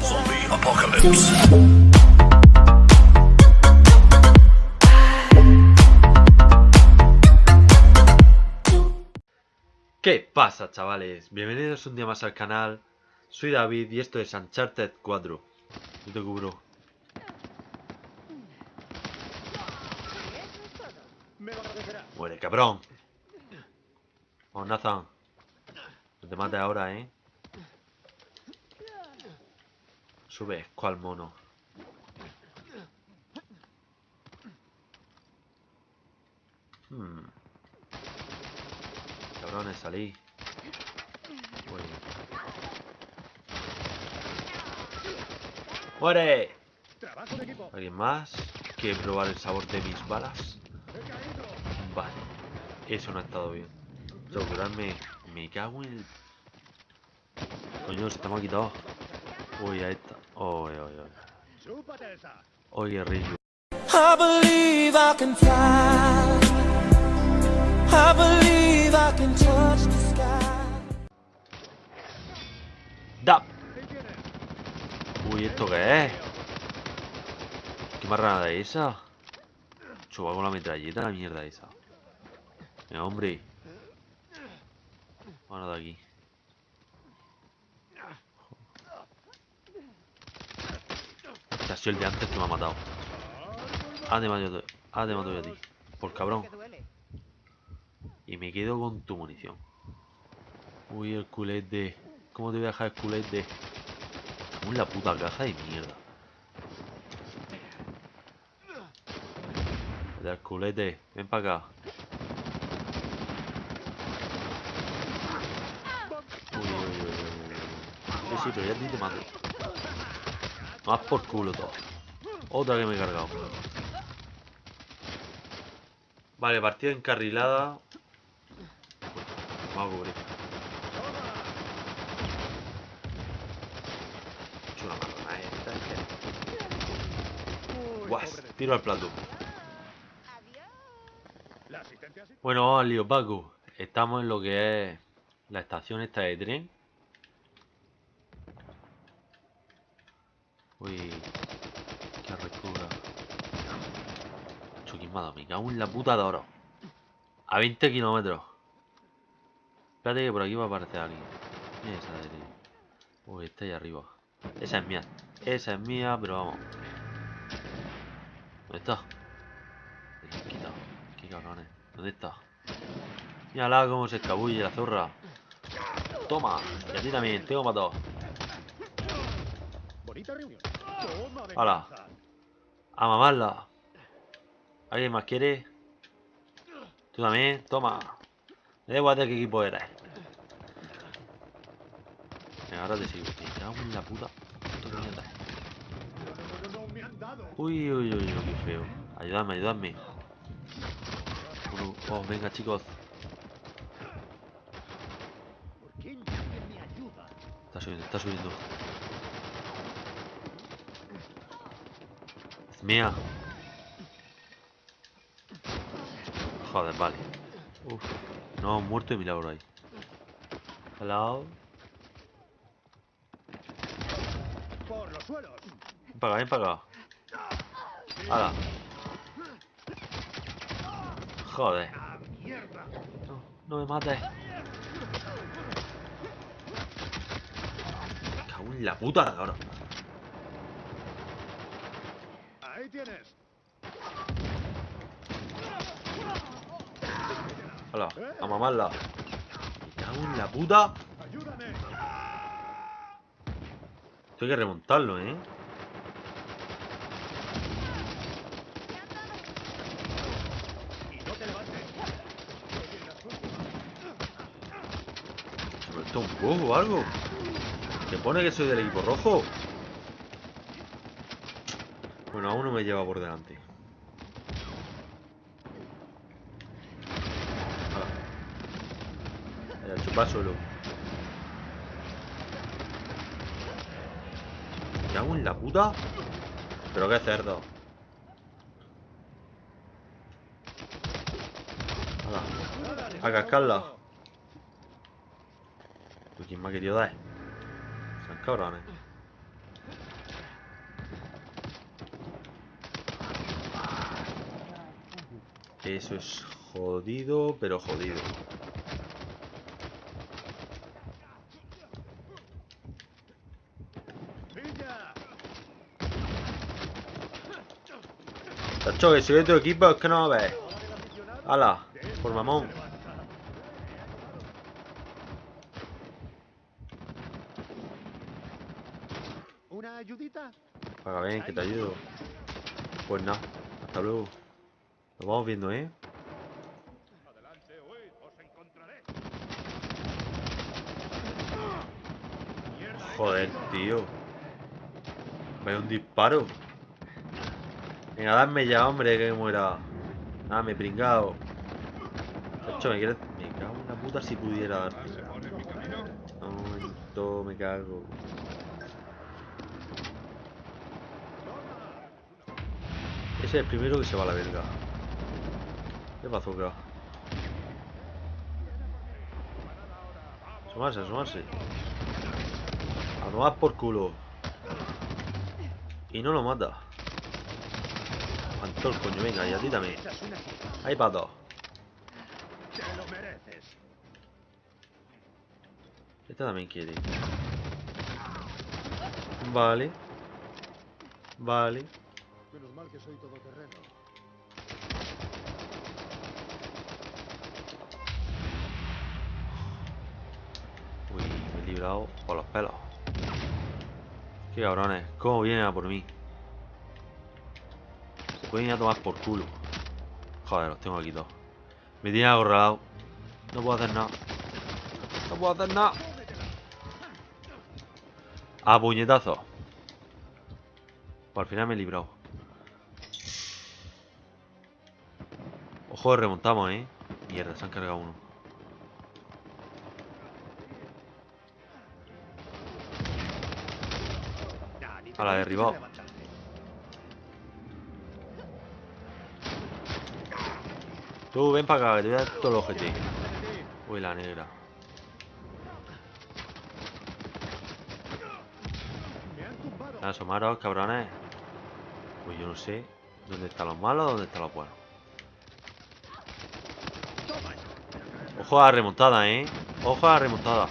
Zombie apocalypse. ¿Qué pasa chavales? Bienvenidos un día más al canal. Soy David y esto es Uncharted 4 Yo te cubro Muere cabrón Vamos Nathan No te mates ahora eh Sube cual mono Hmm Cabrones, salí. ¡Muere! ¿Alguien más? ¿Quiere probar el sabor de mis balas? Vale. Eso no ha estado bien. Curarme. Me cago en el... Coño, se me ha quitado. Uy, ahí está. Uy, uy, uy. Oye, Rillo. I believe I can fly. I believe I can touch the sky. ¡Da! Uy, ¿esto qué es? ¿Qué marrana es esa? Chupa con la metralleta, la mierda esa. Venga, hombre. Vámonos de aquí. Este ha sido el de antes que me ha matado. Ah, te mato, ah, te mato a ti. Por cabrón. Y me quedo con tu munición. Uy, el culete. ¿Cómo te voy a dejar el culete? En la puta caja de mierda. El culete, ven para acá. Uy, uy, uy, uy, uy. Sí, pero ya ti te mato. Más por culo todo. Otra que me he cargado. Vale, partida encarrilada. Vamos a cubrir. Es una marrana esta, es que- Guas, tiro al plato. Bueno, vamos al lío, Paco. Estamos en lo que es la estación esta de tren. Uy, qué recura. Choquismado, me cago en la puta de oro. A 20 kilómetros. Espérate que por aquí va a aparecer alguien. Esa de. Uy, está ahí arriba. Esa es mía. Esa es mía, pero vamos. ¿Dónde está? Me han quitado. Qué cabrones. ¿Dónde está? Mírala cómo se escabulle la zorra. Toma. Y a ti también. Tengo todos. Bonita reunión. Hala. A mamarla. ¿Alguien más quiere? Tú también. Toma. Me da igual de equipo eres. Venga, ahora te sigo. Me cago en la puta. Uy, uy, uy, uy, qué feo. Ayúdame. Uno, oh, venga, chicos. Está subiendo, está subiendo. Mía. Joder, vale. Uf. No, muerto de milagro ahí. Hello. Por los suelos. Ven para acá, ven para acá. Joder. No, no me mates. Cago en la puta ahora. Ahí tienes. Hala, a mamarla. Me cago en la puta. Ayúdame. Esto hay que remontarlo, ¿eh? ¿Se está un poco o algo? ¿Que pone que soy del equipo rojo? Bueno, aún no me lleva por delante. Vaya, chupa suelo. Me cago en la puta. Pero qué cerdo. Hala. A cascarla. Uy, ¿Quién me ha querido dar? Son cabrones. Eso es jodido, pero jodido. Tacho, que soy de tu equipo, es que no me ves. ¡Hala! Por mamón. ¿Una ayudita? Paga bien, que te ayudo. Pues nada, hasta luego. Vamos viendo, ¿eh? Joder, tío. Vaya un disparo. Venga, dame ya, hombre, que muera. Nada, me he pringado. Me. Me cago en la puta si pudiera darte. Un momento, me cago. Ese es el primero que se va a la verga. ¿Qué bazooka? Asomarse, asomarse. A tomar por culo. Y no lo mata. El coño, venga, y a ti también. Ahí para dos. Este también quiere. Vale. Vale. Menos mal que soy todoterreno. Librado por los pelos. Qué cabrones. ¿Cómo vienen a por mí? Se pueden ir a tomar por culo. Joder, los tengo aquí todos. Me tienen acorralado. No puedo hacer nada. No puedo hacer nada. A puñetazo. Pues al final me he librado. Ojo, remontamos, eh. Mierda, se han cargado uno. La derribado. Tú, ven para acá, te voy a dar todo el objetivo. Uy, la negra. Asomaros, cabrones. Pues yo no sé dónde están los malos, dónde están los buenos. Ojo a la remontada, eh. Ojo a la remontada.